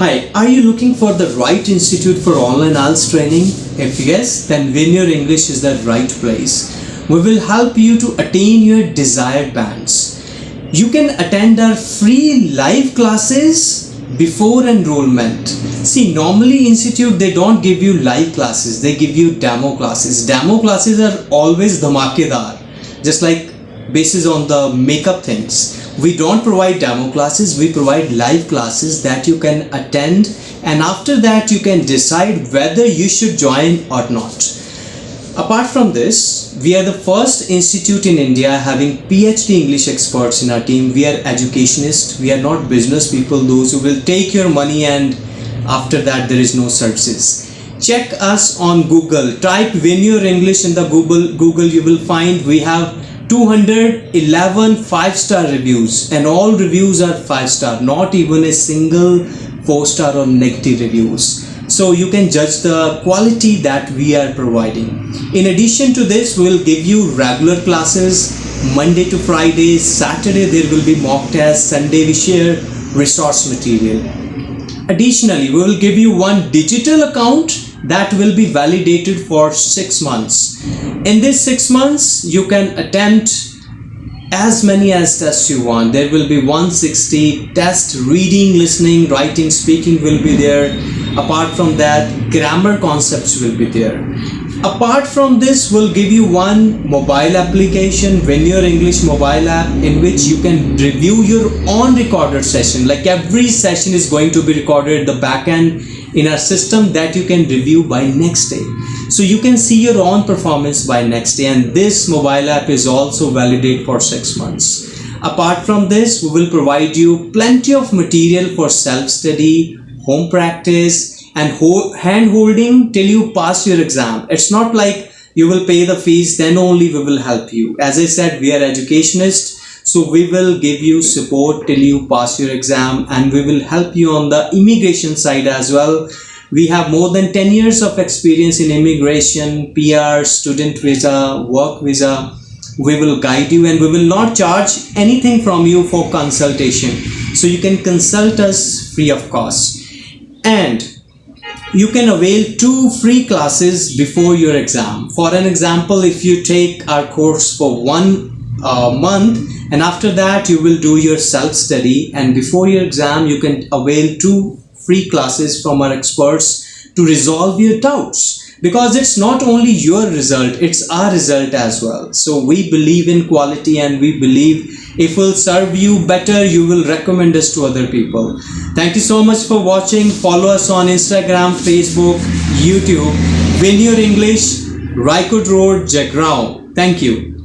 Hi, are you looking for the right institute for online IELTS training? If yes, then Your English is the right place. We will help you to attain your desired bands. You can attend our free live classes before enrollment. See, normally institute they don't give you live classes, they give you demo classes. Demo classes are always dhamakedar, just like basis on the makeup things. We don't provide demo classes we provide live classes that you can attend and after that you can decide whether you should join or not. Apart from this we are the first institute in india having phd english experts in our team. We are educationists we are not business people those who will take your money and after that there is no services. Check us on google. Type win your english in the google google you will find we have 211 five star reviews and all reviews are five star not even a single four star or negative reviews. So you can judge the quality that we are providing. In addition to this we'll give you regular classes. Monday to friday saturday there will be mock tests sunday we share resource material. Additionally we will give you one digital account that will be validated for six months. In this six months you can attempt as many as tests you want. There will be 160 test reading listening writing speaking will be there. Apart from that grammar concepts will be there. Apart from this we'll give you one mobile application Your English mobile app in which you can review your own recorded session. Like every session is going to be recorded the backend in our system that you can review by next day. So you can see your own performance by next day and this mobile app is also valid for six months. Apart from this we will provide you plenty of material for self-study home practice and hand holding till you pass your exam. It's not like you will pay the fees then only we will help you. As i said we are educationists so we will give you support till you pass your exam and we will help you on the immigration side as well. We have more than 10 years of experience in immigration, PR, student visa, work visa. We will guide you and we will not charge anything from you for consultation. So you can consult us free of cost. And you can avail two free classes before your exam. For an example, if you take our course for one uh, month and after that you will do your self-study. And before your exam you can avail two free classes from our experts to resolve your doubts. Because it's not only your result it's our result as well. So we believe in quality and we believe if we'll serve you better you will recommend us to other people. Thank you so much for watching. Follow us on instagram facebook youtube. Win your english Raikot Road, Jagraon. Thank you.